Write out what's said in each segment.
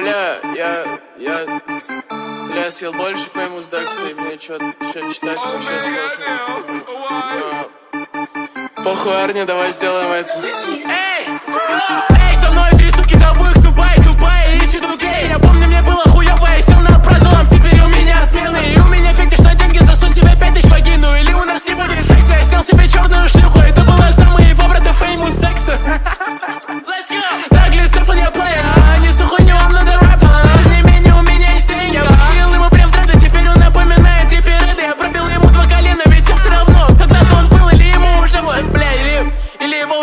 Бля, я, я, бля, я съел больше Famous Dex, и мне что-то читать вообще сложно. Но... Похуй, Арни, давай сделаем это. Эй! Эй,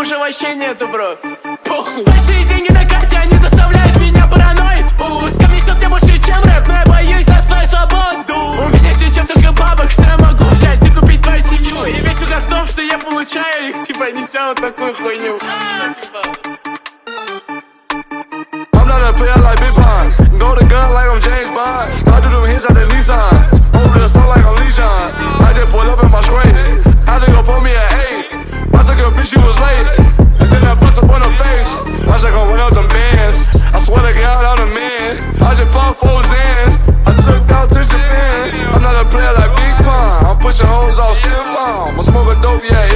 уже вообще нету, бро. Похуй. Большие деньги на карте, они заставляют меня параноить. Ус, несет мне больше, чем рэп, но я боюсь за свою свободу. У меня сейчас только бабок, что я могу взять и купить твою семью. И весь угар в том, что я получаю их, типа, неся вот такую хуйню. Like like like she was late. I just bought four Zans. I took out to Japan. I'm not a player like Big Pun. I'm pushing hoes off, still mom. I'm smoking dope, yeah.